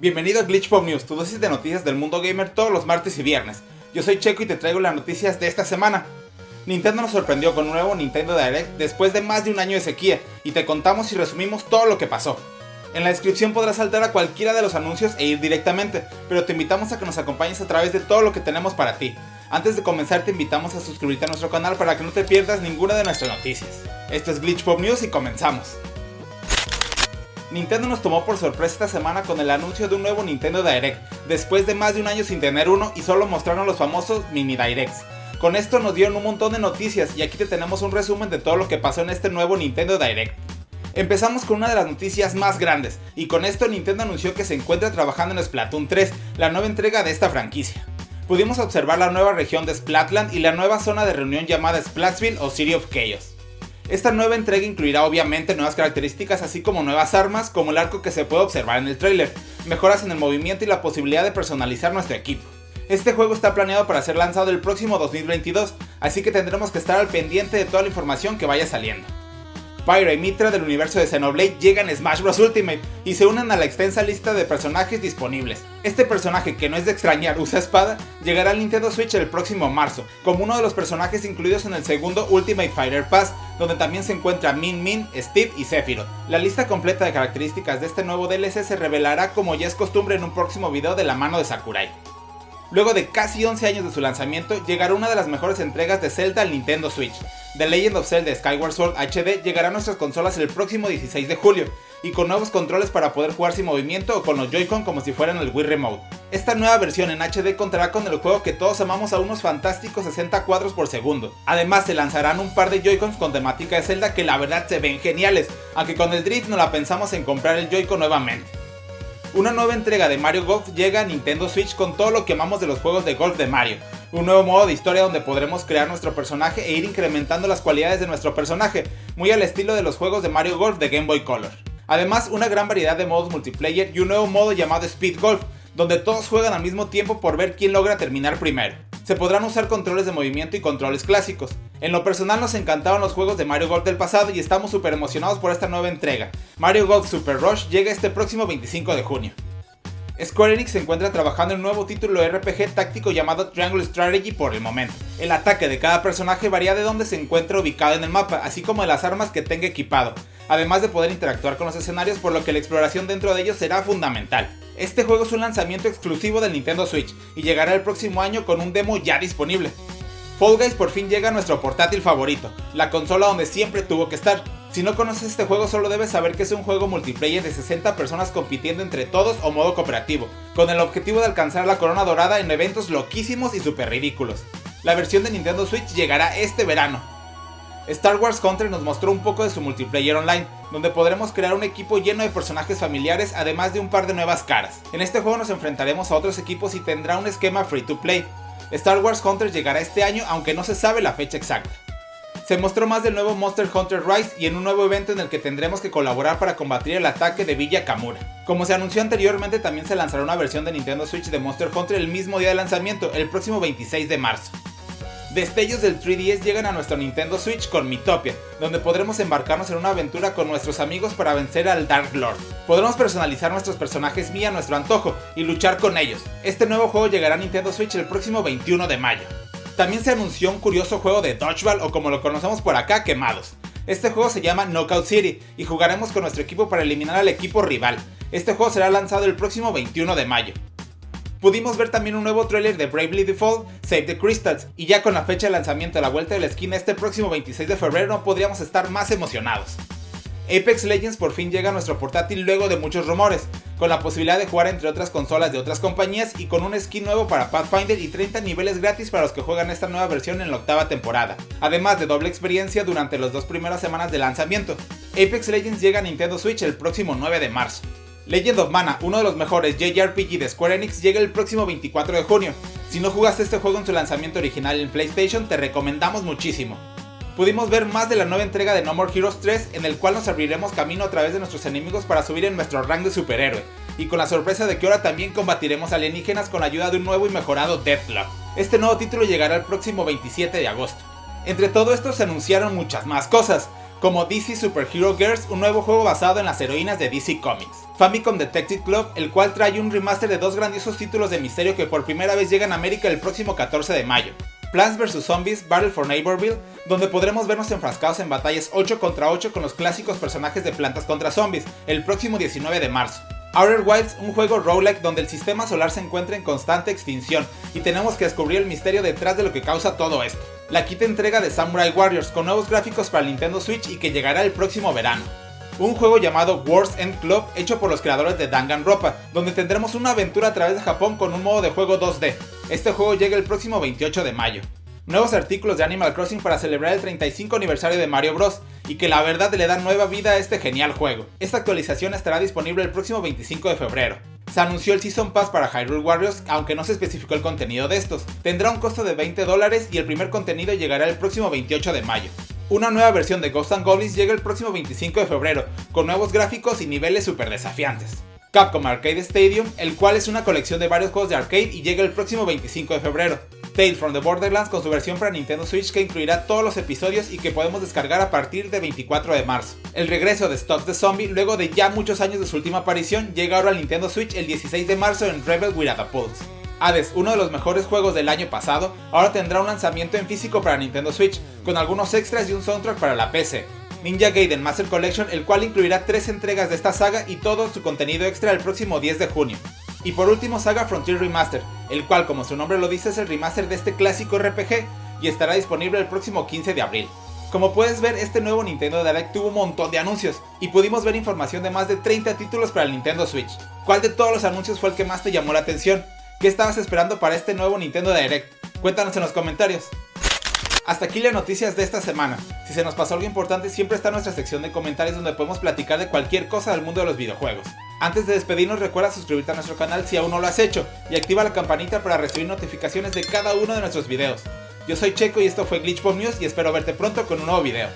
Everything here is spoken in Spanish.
Bienvenido a Glitch Pop News, tu dosis de noticias del mundo gamer todos los martes y viernes. Yo soy Checo y te traigo las noticias de esta semana. Nintendo nos sorprendió con un nuevo Nintendo Direct después de más de un año de sequía y te contamos y resumimos todo lo que pasó. En la descripción podrás saltar a cualquiera de los anuncios e ir directamente, pero te invitamos a que nos acompañes a través de todo lo que tenemos para ti. Antes de comenzar te invitamos a suscribirte a nuestro canal para que no te pierdas ninguna de nuestras noticias. Esto es Glitch Pop News y comenzamos. Nintendo nos tomó por sorpresa esta semana con el anuncio de un nuevo Nintendo Direct, después de más de un año sin tener uno y solo mostraron los famosos mini directs. Con esto nos dieron un montón de noticias y aquí te tenemos un resumen de todo lo que pasó en este nuevo Nintendo Direct. Empezamos con una de las noticias más grandes, y con esto Nintendo anunció que se encuentra trabajando en Splatoon 3, la nueva entrega de esta franquicia. Pudimos observar la nueva región de Splatland y la nueva zona de reunión llamada Splatsville o City of Chaos. Esta nueva entrega incluirá obviamente nuevas características así como nuevas armas como el arco que se puede observar en el trailer, mejoras en el movimiento y la posibilidad de personalizar nuestro equipo. Este juego está planeado para ser lanzado el próximo 2022, así que tendremos que estar al pendiente de toda la información que vaya saliendo. Pyra y Mitra del universo de Xenoblade llegan a Smash Bros. Ultimate y se unen a la extensa lista de personajes disponibles. Este personaje, que no es de extrañar, usa espada, llegará al Nintendo Switch el próximo marzo, como uno de los personajes incluidos en el segundo Ultimate Fighter Pass, donde también se encuentra Min Min, Steve y Sephiroth. La lista completa de características de este nuevo DLC se revelará como ya es costumbre en un próximo video de la mano de Sakurai. Luego de casi 11 años de su lanzamiento, llegará una de las mejores entregas de Zelda al Nintendo Switch. The Legend of Zelda Skyward Sword HD llegará a nuestras consolas el próximo 16 de julio, y con nuevos controles para poder jugar sin movimiento o con los Joy-Con como si fueran el Wii Remote. Esta nueva versión en HD contará con el juego que todos amamos a unos fantásticos 60 cuadros por segundo. Además se lanzarán un par de Joy-Cons con temática de Zelda que la verdad se ven geniales, aunque con el Drift no la pensamos en comprar el Joy-Con nuevamente. Una nueva entrega de Mario Golf llega a Nintendo Switch con todo lo que amamos de los juegos de golf de Mario. Un nuevo modo de historia donde podremos crear nuestro personaje e ir incrementando las cualidades de nuestro personaje, muy al estilo de los juegos de Mario Golf de Game Boy Color. Además, una gran variedad de modos multiplayer y un nuevo modo llamado Speed Golf, donde todos juegan al mismo tiempo por ver quién logra terminar primero se podrán usar controles de movimiento y controles clásicos. En lo personal nos encantaban los juegos de Mario Golf del pasado y estamos súper emocionados por esta nueva entrega. Mario Golf Super Rush llega este próximo 25 de junio. Square Enix se encuentra trabajando en un nuevo título RPG táctico llamado Triangle Strategy por el momento. El ataque de cada personaje varía de donde se encuentra ubicado en el mapa, así como de las armas que tenga equipado, además de poder interactuar con los escenarios por lo que la exploración dentro de ellos será fundamental. Este juego es un lanzamiento exclusivo del Nintendo Switch y llegará el próximo año con un demo ya disponible. Fall Guys por fin llega a nuestro portátil favorito, la consola donde siempre tuvo que estar. Si no conoces este juego solo debes saber que es un juego multiplayer de 60 personas compitiendo entre todos o modo cooperativo, con el objetivo de alcanzar la corona dorada en eventos loquísimos y super ridículos. La versión de Nintendo Switch llegará este verano, Star Wars Country nos mostró un poco de su multiplayer online, donde podremos crear un equipo lleno de personajes familiares además de un par de nuevas caras. En este juego nos enfrentaremos a otros equipos y tendrá un esquema free to play. Star Wars Hunter llegará este año aunque no se sabe la fecha exacta. Se mostró más del nuevo Monster Hunter Rise y en un nuevo evento en el que tendremos que colaborar para combatir el ataque de Villa Kamura. Como se anunció anteriormente también se lanzará una versión de Nintendo Switch de Monster Hunter el mismo día de lanzamiento, el próximo 26 de marzo. Destellos del 3DS llegan a nuestro Nintendo Switch con Mitopia, donde podremos embarcarnos en una aventura con nuestros amigos para vencer al Dark Lord. Podremos personalizar nuestros personajes Mii a nuestro antojo y luchar con ellos. Este nuevo juego llegará a Nintendo Switch el próximo 21 de mayo. También se anunció un curioso juego de Dodgeball o como lo conocemos por acá, Quemados. Este juego se llama Knockout City y jugaremos con nuestro equipo para eliminar al equipo rival. Este juego será lanzado el próximo 21 de mayo. Pudimos ver también un nuevo tráiler de Bravely Default, Save the Crystals, y ya con la fecha de lanzamiento a la vuelta de la esquina este próximo 26 de febrero podríamos estar más emocionados. Apex Legends por fin llega a nuestro portátil luego de muchos rumores, con la posibilidad de jugar entre otras consolas de otras compañías y con un skin nuevo para Pathfinder y 30 niveles gratis para los que juegan esta nueva versión en la octava temporada, además de doble experiencia durante las dos primeras semanas de lanzamiento. Apex Legends llega a Nintendo Switch el próximo 9 de marzo. Legend of Mana, uno de los mejores JRPG de Square Enix, llega el próximo 24 de junio. Si no jugaste este juego en su lanzamiento original en PlayStation, te recomendamos muchísimo. Pudimos ver más de la nueva entrega de No More Heroes 3, en el cual nos abriremos camino a través de nuestros enemigos para subir en nuestro rango de superhéroe, y con la sorpresa de que ahora también combatiremos alienígenas con la ayuda de un nuevo y mejorado Deathlock. Este nuevo título llegará el próximo 27 de agosto. Entre todo esto se anunciaron muchas más cosas, como DC Super Hero Girls, un nuevo juego basado en las heroínas de DC Comics. Famicom Detective Club, el cual trae un remaster de dos grandiosos títulos de misterio que por primera vez llegan a América el próximo 14 de mayo. Plants vs Zombies Battle for Neighborville, donde podremos vernos enfrascados en batallas 8 contra 8 con los clásicos personajes de Plantas contra Zombies, el próximo 19 de marzo. Outer Wilds, un juego roguelike donde el sistema solar se encuentra en constante extinción y tenemos que descubrir el misterio detrás de lo que causa todo esto. La quinta entrega de Samurai Warriors con nuevos gráficos para Nintendo Switch y que llegará el próximo verano un juego llamado Wars End Club hecho por los creadores de Danganronpa, donde tendremos una aventura a través de Japón con un modo de juego 2D. Este juego llega el próximo 28 de mayo. Nuevos artículos de Animal Crossing para celebrar el 35 aniversario de Mario Bros. y que la verdad le dan nueva vida a este genial juego. Esta actualización estará disponible el próximo 25 de febrero. Se anunció el Season Pass para Hyrule Warriors, aunque no se especificó el contenido de estos. Tendrá un costo de 20 dólares y el primer contenido llegará el próximo 28 de mayo. Una nueva versión de Ghost Goblins llega el próximo 25 de febrero, con nuevos gráficos y niveles super desafiantes. Capcom Arcade Stadium, el cual es una colección de varios juegos de arcade y llega el próximo 25 de febrero. Tales from the Borderlands con su versión para Nintendo Switch que incluirá todos los episodios y que podemos descargar a partir de 24 de marzo. El regreso de Stop the Zombie, luego de ya muchos años de su última aparición, llega ahora al Nintendo Switch el 16 de marzo en Rebel Without a Pulse. Hades, uno de los mejores juegos del año pasado, ahora tendrá un lanzamiento en físico para Nintendo Switch, con algunos extras y un soundtrack para la PC. Ninja Gaiden Master Collection, el cual incluirá tres entregas de esta saga y todo su contenido extra el próximo 10 de junio. Y por último Saga Frontier Remaster, el cual como su nombre lo dice es el remaster de este clásico RPG y estará disponible el próximo 15 de abril. Como puedes ver, este nuevo Nintendo Direct tuvo un montón de anuncios y pudimos ver información de más de 30 títulos para el Nintendo Switch. ¿Cuál de todos los anuncios fue el que más te llamó la atención? ¿Qué estabas esperando para este nuevo Nintendo Direct? Cuéntanos en los comentarios. Hasta aquí las noticias de esta semana. Si se nos pasó algo importante, siempre está nuestra sección de comentarios donde podemos platicar de cualquier cosa del mundo de los videojuegos. Antes de despedirnos, recuerda suscribirte a nuestro canal si aún no lo has hecho y activa la campanita para recibir notificaciones de cada uno de nuestros videos. Yo soy Checo y esto fue Glitch News y espero verte pronto con un nuevo video.